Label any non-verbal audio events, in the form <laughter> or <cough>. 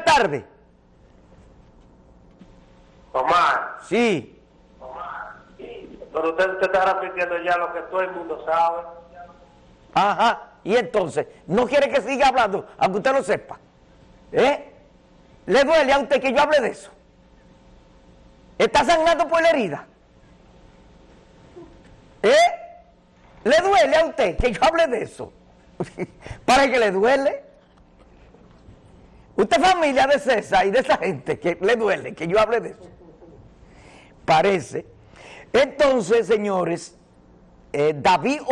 Tardes. Omar, Sí. pero usted, usted está repitiendo ya lo que todo el mundo sabe. Ajá. Y entonces, ¿no quiere que siga hablando, aunque usted lo sepa? ¿Eh? ¿Le duele a usted que yo hable de eso? ¿Está sangrando por la herida? ¿Eh? ¿Le duele a usted que yo hable de eso? <laughs> ¿Para que le duele? Usted familia de César y de esa gente que le duele que yo hable de eso. Parece. Entonces, señores, eh, David